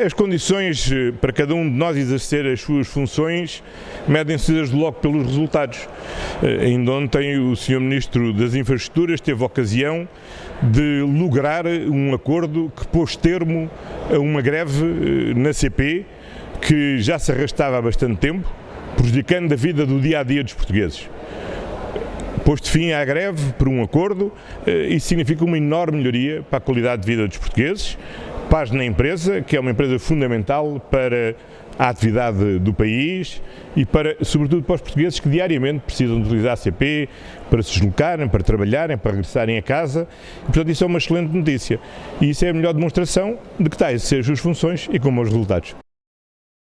As condições eh, para cada um de nós exercer as suas funções medem-se desde logo pelos resultados. Eh, ainda ontem o Sr. Ministro das Infraestruturas teve a ocasião de lograr um acordo que pôs termo a uma greve eh, na CP que já se arrastava há bastante tempo, prejudicando a vida do dia a dia dos portugueses. Posto fim à greve por um acordo, isso significa uma enorme melhoria para a qualidade de vida dos portugueses, paz na empresa, que é uma empresa fundamental para a atividade do país e para, sobretudo para os portugueses que diariamente precisam de utilizar a CP para se deslocarem, para trabalharem, para regressarem a casa. E, portanto, isso é uma excelente notícia. E isso é a melhor demonstração de que está a exercer as suas funções e com bons resultados.